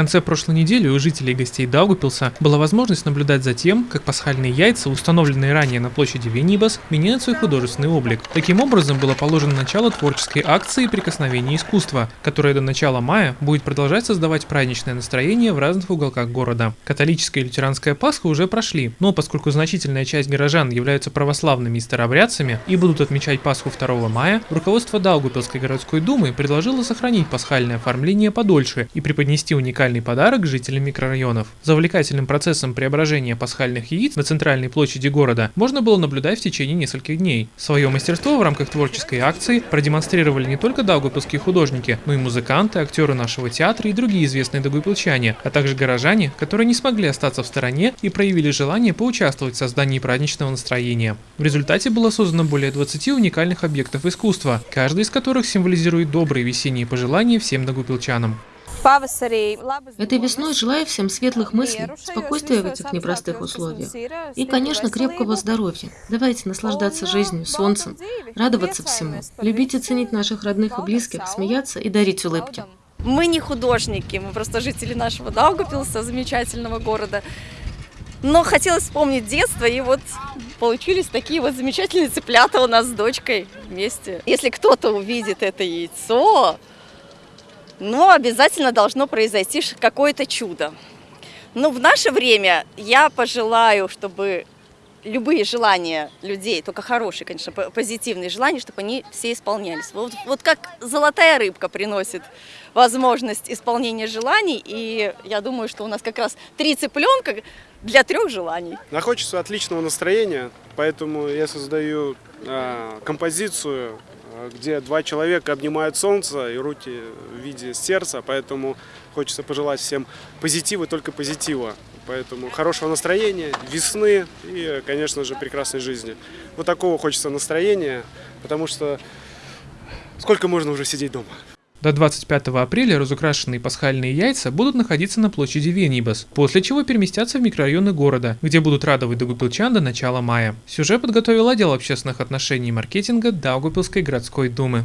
конце прошлой недели у жителей и гостей Даугупилса была возможность наблюдать за тем, как пасхальные яйца, установленные ранее на площади Венибас, меняют свой художественный облик. Таким образом было положено начало творческой акции «Прикосновение искусства», которая до начала мая будет продолжать создавать праздничное настроение в разных уголках города. Католическая и лютеранская Пасха уже прошли, но поскольку значительная часть горожан являются православными и старообрядцами и будут отмечать Пасху 2 мая, руководство Даугупилской городской думы предложило сохранить пасхальное оформление подольше и преподнести уникальный подарок жителям микрорайонов. За увлекательным процессом преображения пасхальных яиц на центральной площади города можно было наблюдать в течение нескольких дней. Свое мастерство в рамках творческой акции продемонстрировали не только даугупилские художники, но и музыканты, актеры нашего театра и другие известные даугупилчане, а также горожане, которые не смогли остаться в стороне и проявили желание поучаствовать в создании праздничного настроения. В результате было создано более 20 уникальных объектов искусства, каждый из которых символизирует добрые весенние пожелания всем даугупилчанам. Этой весной желаю всем светлых мыслей, спокойствия в этих непростых условиях и, конечно, крепкого здоровья. Давайте наслаждаться жизнью, солнцем, радоваться всему, любить и ценить наших родных и близких, смеяться и дарить улыбки. Мы не художники, мы просто жители нашего Даугапилса, замечательного города. Но хотелось вспомнить детство, и вот получились такие вот замечательные цыплята у нас с дочкой вместе. Если кто-то увидит это яйцо, но обязательно должно произойти какое-то чудо. Но в наше время я пожелаю, чтобы любые желания людей, только хорошие, конечно, позитивные желания, чтобы они все исполнялись. Вот, вот как золотая рыбка приносит возможность исполнения желаний, и я думаю, что у нас как раз три цыпленка для трех желаний. Нам отличного настроения, поэтому я создаю э, композицию где два человека обнимают солнце и руки в виде сердца, поэтому хочется пожелать всем позитива, только позитива. Поэтому хорошего настроения, весны и, конечно же, прекрасной жизни. Вот такого хочется настроения, потому что сколько можно уже сидеть дома? До 25 апреля разукрашенные пасхальные яйца будут находиться на площади Венибас, после чего переместятся в микрорайоны города, где будут радовать Даугупилчан до начала мая. Сюжет подготовил отдел общественных отношений и маркетинга Даугупилской городской думы.